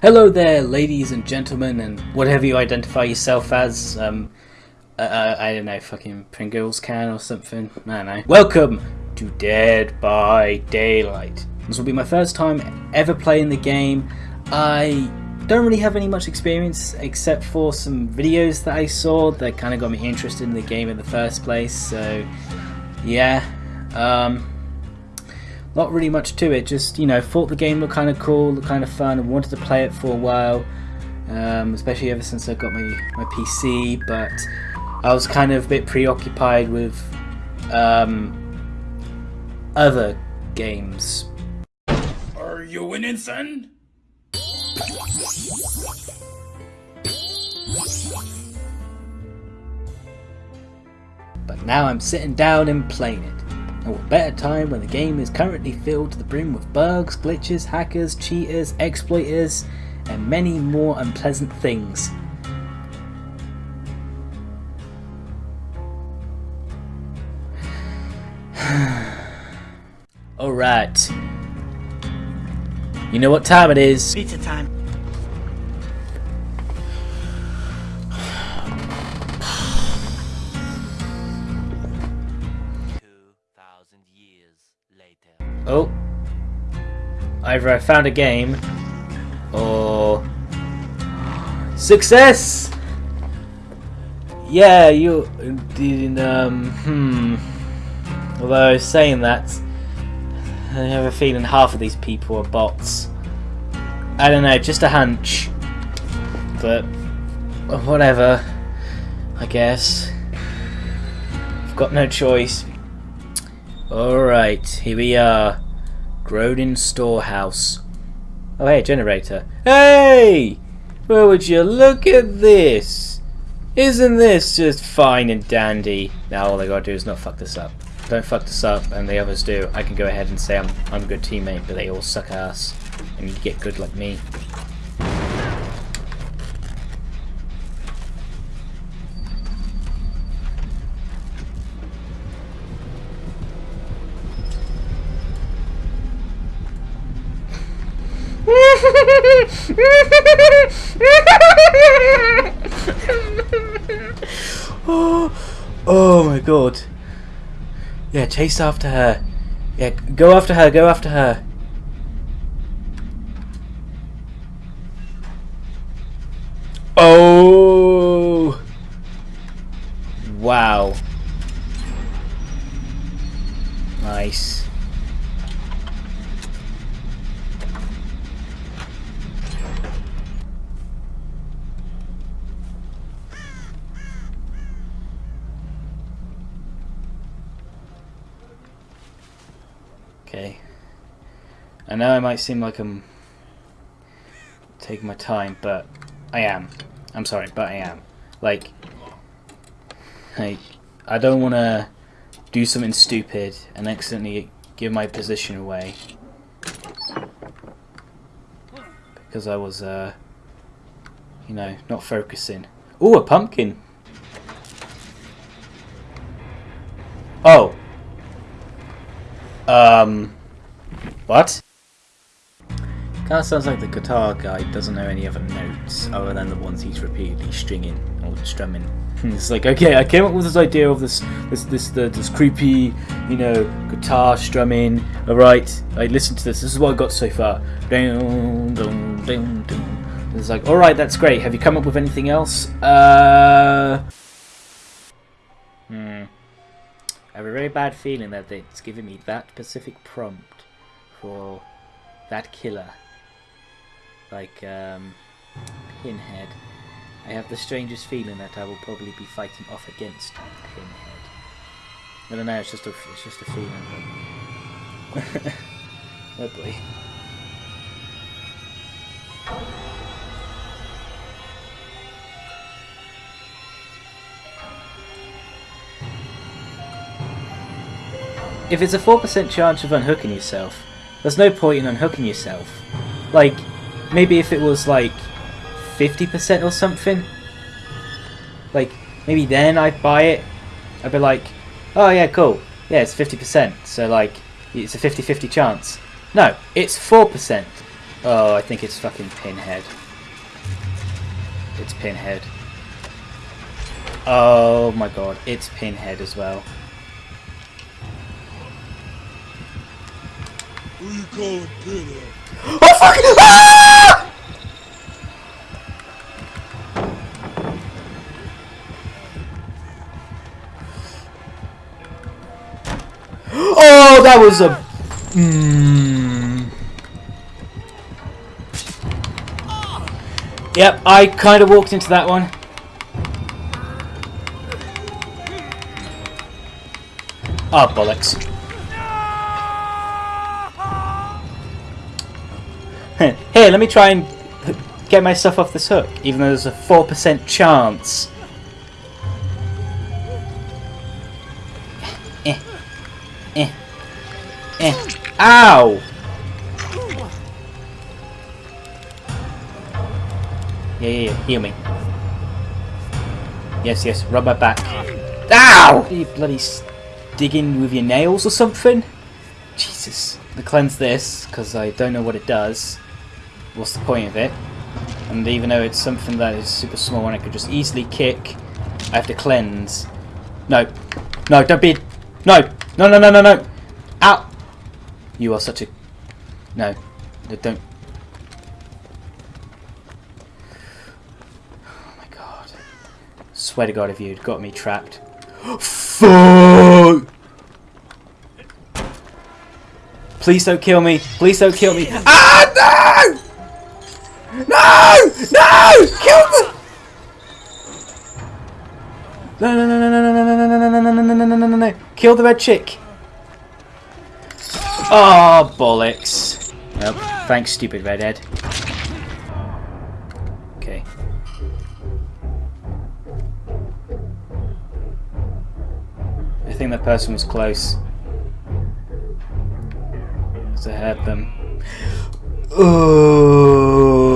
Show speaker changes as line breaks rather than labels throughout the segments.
Hello there, ladies and gentlemen, and whatever you identify yourself as. Um, uh, uh, I don't know, fucking Pringles can or something. I don't know. Welcome to Dead by Daylight. This will be my first time ever playing the game. I don't really have any much experience except for some videos that I saw that kind of got me interested in the game in the first place. So, yeah. Um, not really much to it. Just you know, thought the game looked kind of cool, looked kind of fun, and wanted to play it for a while. Um, especially ever since I got my my PC, but I was kind of a bit preoccupied with um, other games.
Are you winning, son?
But now I'm sitting down and playing it. And what better time when the game is currently filled to the brim with bugs, glitches, hackers, cheaters, exploiters, and many more unpleasant things. Alright. You know what time it is.
Pizza time.
Oh. Either I found a game, or... Success! Yeah, you did, um, hmm. Although, saying that, I have a feeling half of these people are bots. I don't know, just a hunch. But, whatever, I guess. I've got no choice. Alright, here we are. Groaning Storehouse. Oh hey, generator. Hey! Well would you look at this? Isn't this just fine and dandy? Now all I gotta do is not fuck this up. Don't fuck this up and the others do. I can go ahead and say I'm I'm a good teammate, but they all suck ass. And you get good like me. Oh, oh my god. Yeah, chase after her. Yeah, go after her, go after her. Okay. I know I might seem like I'm taking my time, but I am. I'm sorry, but I am. Like, like I don't want to do something stupid and accidentally give my position away because I was, uh, you know, not focusing. Ooh, a pumpkin. Oh. Um, what? Kind of sounds like the guitar guy doesn't know any other notes other than the ones he's repeatedly stringing or strumming. it's like, okay, I came up with this idea of this, this, this, the, this creepy, you know, guitar strumming. All right, I listened to this. This is what I got so far. Dun, dun, dun. It's like, all right, that's great. Have you come up with anything else? Uh. Hmm. I have a very bad feeling that it's giving me that specific prompt for that killer. Like, um, Pinhead. I have the strangest feeling that I will probably be fighting off against Pinhead. I don't know, it's just a, it's just a feeling. But... oh boy. If it's a 4% chance of unhooking yourself, there's no point in unhooking yourself. Like, maybe if it was like 50% or something, like, maybe then I'd buy it. I'd be like, oh yeah, cool. Yeah, it's 50%, so like, it's a 50-50 chance. No, it's 4%. Oh, I think it's fucking Pinhead. It's Pinhead. Oh my god, it's Pinhead as well.
Who you calling Pinhead?
Oh fuck! Ah! Oh, that was a. Mm. Yep, I kind of walked into that one. Oh, bollocks. Here, let me try and get myself off this hook, even though there's a 4% chance. Eh. Eh. Eh. Ow! Yeah, yeah, yeah. Heal me. Yes, yes. Rub my back. Ow! Are you bloody digging with your nails or something? Jesus. To cleanse this, because I don't know what it does. What's the point of it? And even though it's something that is super small and I could just easily kick, I have to cleanse. No. No, don't be... No! No, no, no, no, no! Ow! You are such a... No. No, Don't... Oh my god. Swear to god if you'd got me trapped. Fuck! Please don't kill me. Please don't kill me. Ah, no! No! No! Kill me! No, no, no, no, no, no, no, no, no, no, no, no, no, no, no, no, no. No no no no Kill the red chick. Oh, bollocks. Well, thanks, stupid redhead. Okay. I think that person was close. Because I heard them. Oh.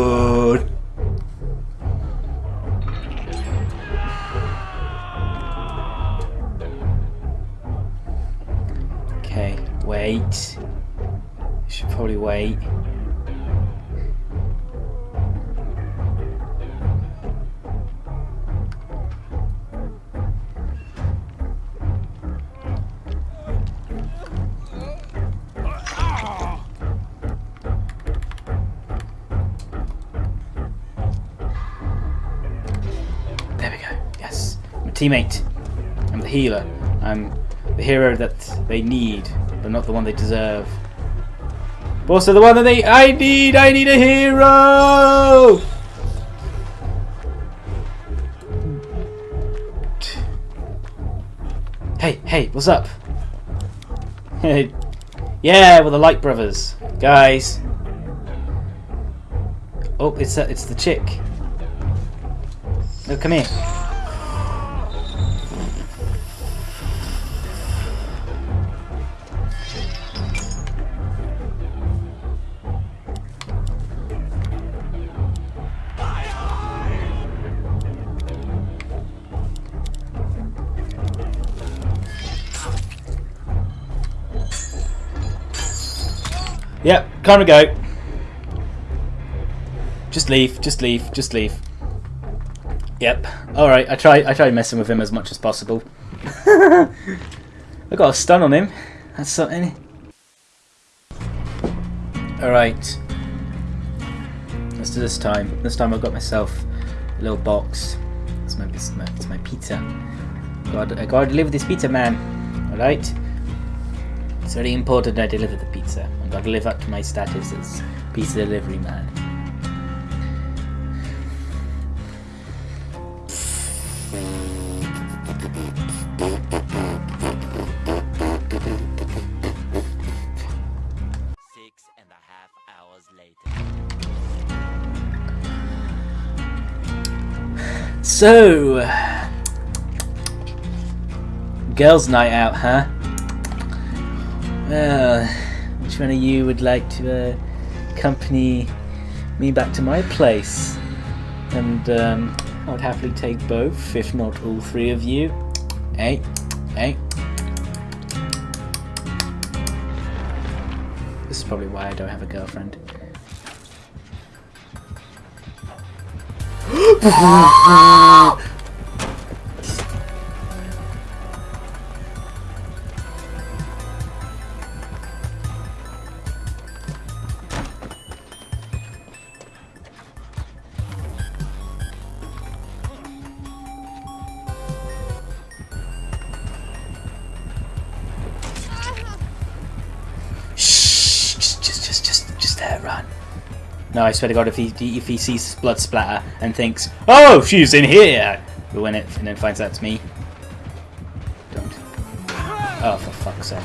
Teammate. I'm the healer. I'm the hero that they need, but not the one they deserve. But also the one that they I need! I need a hero! Hey, hey, what's up? Hey, yeah, we're the Light Brothers, guys. Oh, it's uh, it's the chick. No, come here. Yep, time to go. Just leave, just leave, just leave. Yep. Alright, I try I try messing with him as much as possible. I got a stun on him. That's something. Alright. Let's do this time. This time I've got myself a little box. It's my it's my, it's my pizza. God, I gotta deliver this pizza, man. Alright? It's very important I deliver the pizza. I've got to live up to my status as pizza delivery man.
Six and a half hours later.
So, girls' night out, huh? Well, any of you would like to uh, accompany me back to my place. And um, I would happily take both, if not all three of you. Hey, hey. This is probably why I don't have a girlfriend. No, I swear to God, if he if he sees blood splatter and thinks, "Oh, she's in here," we'll win it, and then finds out it's me. Don't. Oh, for fuck's sake!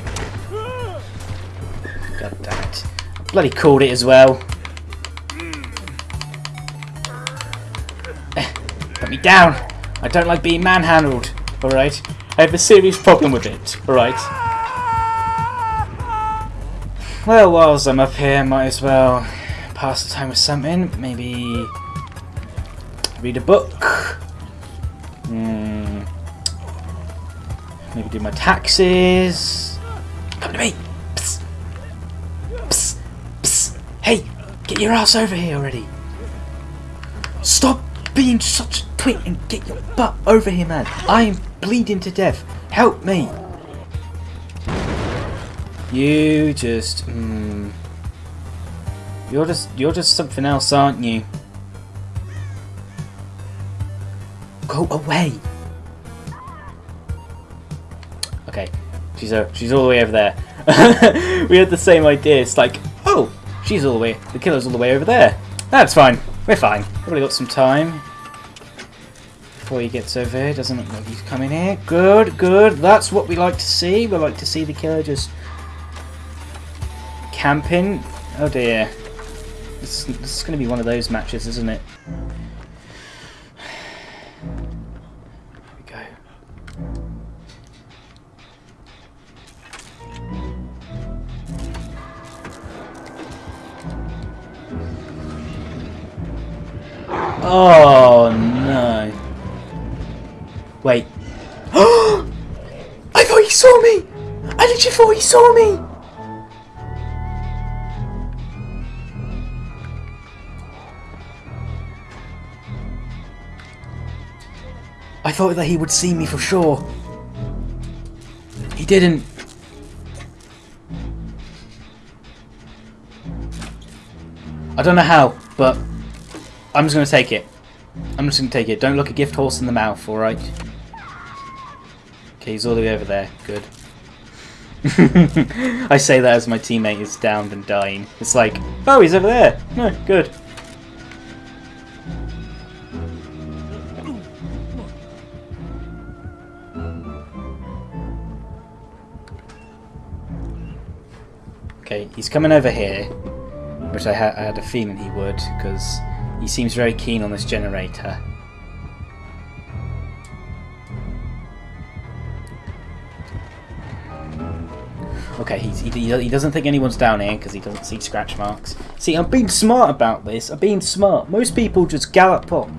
God damn it! Bloody called it as well. Eh, Put me down. I don't like being manhandled. All right. I have a serious problem with it. All right. Well, whilst I'm up here, might as well pass the time with something. Maybe read a book. Hmm. Maybe do my taxes. Come to me. Psst. Psst. Psst. Hey, get your ass over here already. Stop being such a twit and get your butt over here, man. I am bleeding to death. Help me. You just, mm, you're just, you're just something else, aren't you? Go away. Okay, she's uh, she's all the way over there. we had the same idea. It's like, oh, she's all the way, the killer's all the way over there. That's fine. We're fine. Probably got some time before he gets over here. Doesn't look like he's coming here. Good, good. That's what we like to see. We like to see the killer just camping. Oh dear. This, this is going to be one of those matches, isn't it? We go. Oh no. Wait. I thought he saw me! I literally thought he saw me! I thought that he would see me for sure. He didn't. I don't know how, but I'm just going to take it. I'm just going to take it. Don't look a gift horse in the mouth, alright? Okay, he's all the way over there. Good. I say that as my teammate is downed and dying. It's like, oh, he's over there. No, good. Okay, he's coming over here, which I, ha I had a feeling he would, because he seems very keen on this generator. Okay, he, he doesn't think anyone's down here because he doesn't see scratch marks. See, I'm being smart about this. I'm being smart. Most people just gallop up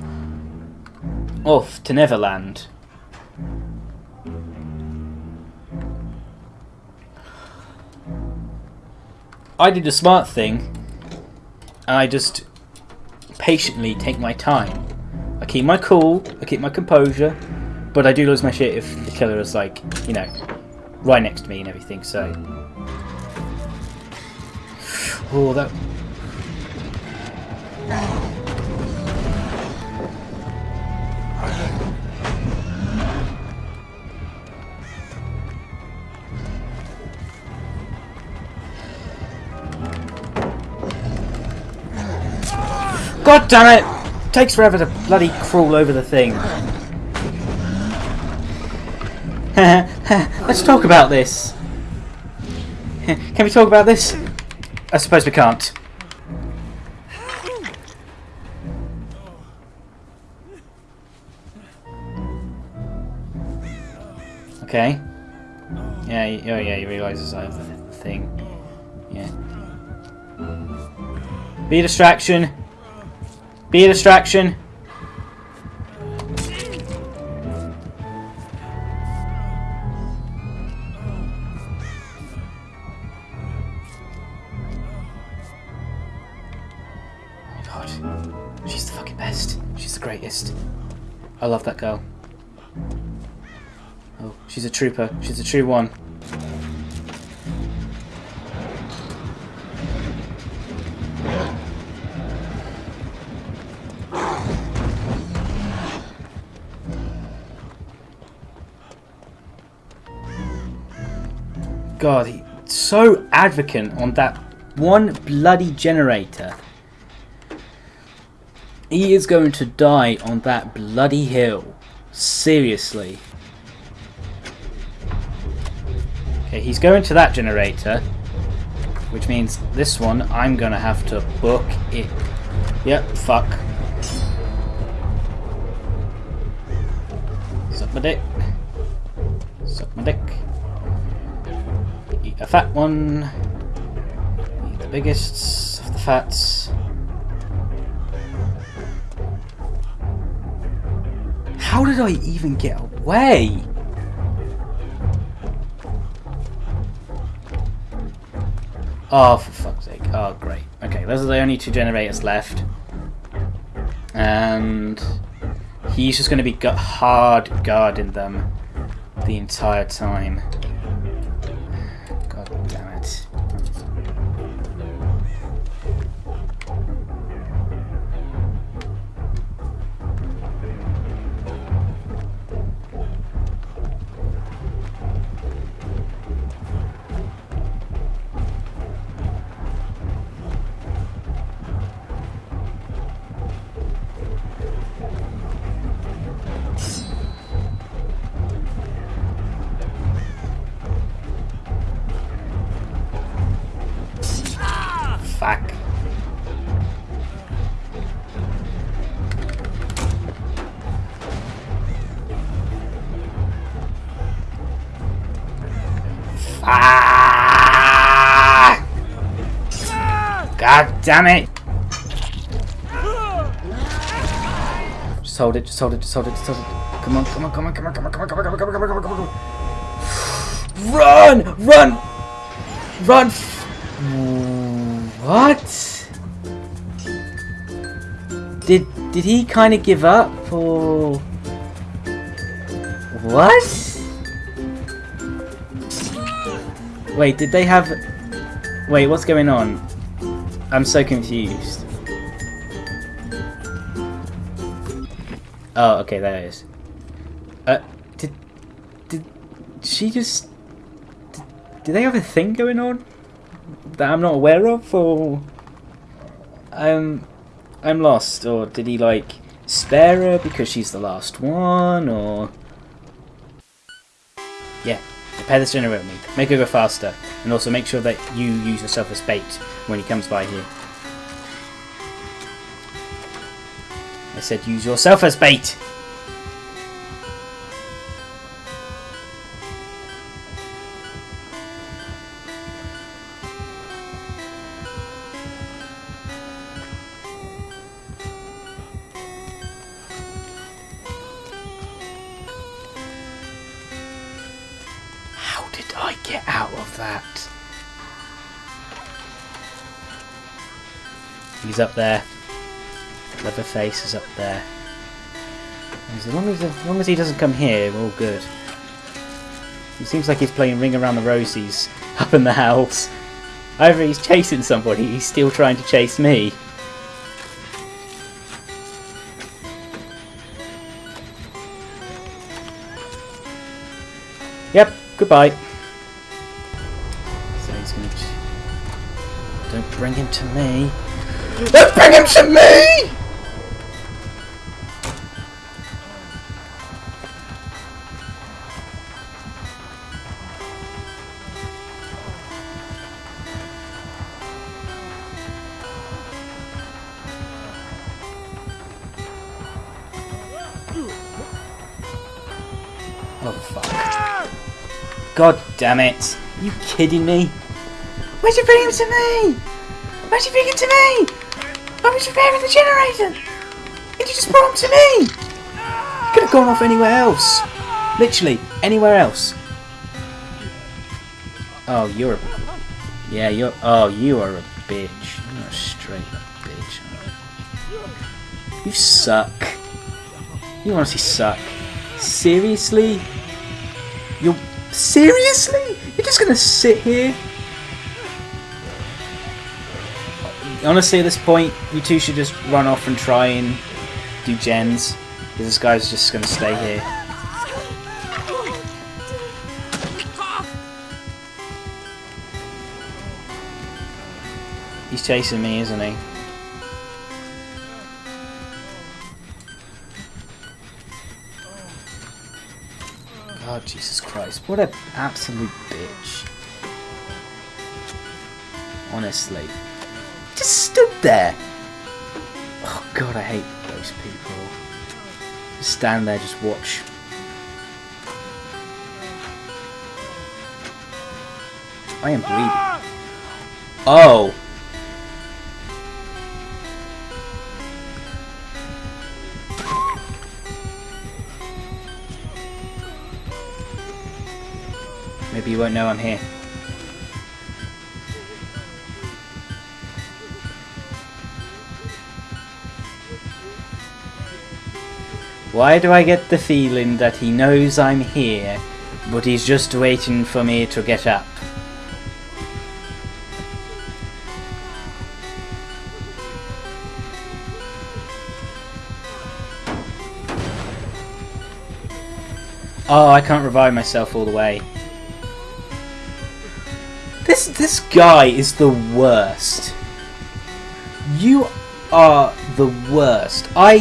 off to Neverland. I did a smart thing, and I just patiently take my time. I keep my cool, I keep my composure, but I do lose my shit if the killer is like, you know, right next to me and everything, so... Oh, that... God damn it! Takes forever to bloody crawl over the thing. Let's talk about this. Can we talk about this? I suppose we can't. Okay. Yeah, oh yeah, he realises I have the thing. Yeah. Be a distraction. Be a distraction. God. She's the fucking best. She's the greatest. I love that girl. Oh, she's a trooper. She's a true one. God, he's so advocate on that one bloody generator. He is going to die on that bloody hill. Seriously. Okay, he's going to that generator. Which means this one, I'm going to have to book it. Yep, fuck. Suck my dick. Suck my dick. A fat one. The biggest of the fats. How did I even get away? Oh, for fuck's sake. Oh, great. Okay, those are the only two generators left. And he's just going to be hard guarding them the entire time. Damn it! Just hold it, just hold it, just hold it, just hold it. Come on, come on, come on, come on, come on, come on, come on, come on, come on, come on, come on, come on. Run! Run! Run! What? Did did he kind of give up or what? Wait, did they have? Wait, what's going on? I'm so confused. Oh, okay, there it is. Uh, did did she just? Did, did they have a thing going on? that I'm not aware of, or I'm I'm lost, or did he like spare her because she's the last one, or yeah, repair this generator with me, make her go faster, and also make sure that you use yourself as bait when he comes by here. I said use yourself as bait. Did I get out of that? He's up there. Leatherface is up there. As long as, as long as he doesn't come here, we're all good. It seems like he's playing Ring Around the Rosies up in the house. Either he's chasing somebody, he's still trying to chase me. Yep, goodbye. Bring him to me. Don't bring him to me! Oh fuck. God damn it. Are you kidding me? Why'd you bring him to me? Why'd you bring him to me? I was repairing the generator. And you just brought him to me. You could have gone off anywhere else. Literally, anywhere else. Oh, you're a... Yeah, you're... Oh, you are a bitch. You're a straight up bitch. You suck. You honestly suck. Seriously? You're seriously? You're just gonna sit here? Honestly, at this point, you two should just run off and try and do gens. Because this guy's just gonna stay here. He's chasing me, isn't he? God, Jesus Christ. What an absolute bitch. Honestly. Just stood there. Oh god, I hate those people. Just stand there, just watch. I am bleeding. Oh! Maybe you won't know I'm here. Why do I get the feeling that he knows I'm here, but he's just waiting for me to get up? Oh, I can't revive myself all the way. This this guy is the worst. You are the worst. I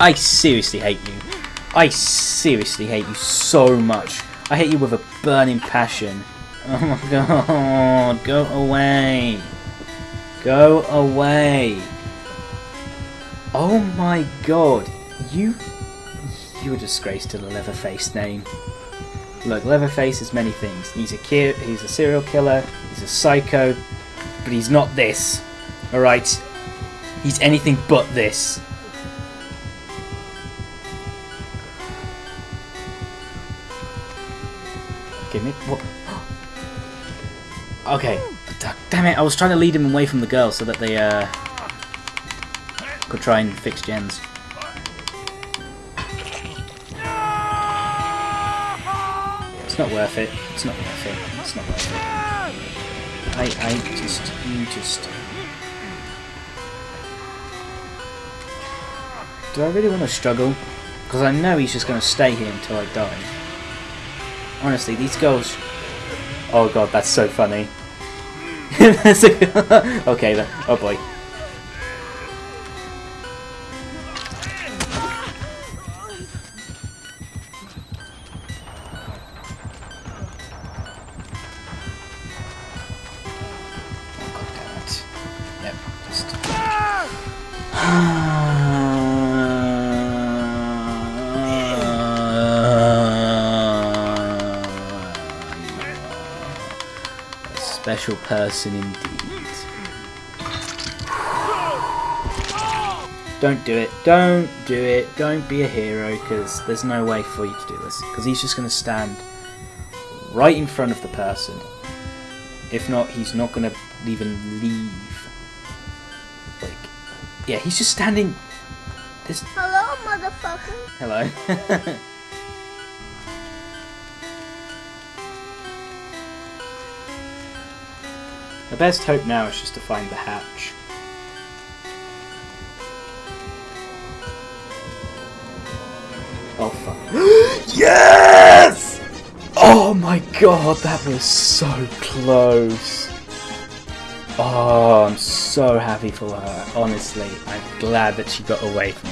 I seriously hate you. I seriously hate you so much. I hate you with a burning passion. Oh my god, go away. Go away. Oh my god, you you're a disgrace to the Leatherface name. Look, Leatherface is many things. He's a ki- he's a serial killer, he's a psycho, but he's not this. Alright? He's anything but this. Give me what? Okay. Damn it! I was trying to lead him away from the girl so that they uh could try and fix gens. It's not worth it. It's not worth it. It's not worth it. I I just you just. Do I really want to struggle? Because I know he's just going to stay here until I die. Honestly, these girls... Oh god, that's so funny. okay then. Oh boy. Oh it. Yep, just... Ah! Special person indeed. Don't do it. Don't do it. Don't be a hero, because there's no way for you to do this. Because he's just going to stand right in front of the person. If not, he's not going to even leave. Like, yeah, he's just standing. This.
Hello, motherfucker.
Hello. the best hope now is just to find the hatch. Oh fuck. yes! Oh my god, that was so close. Oh, I'm so happy for her. Honestly, I'm glad that she got away from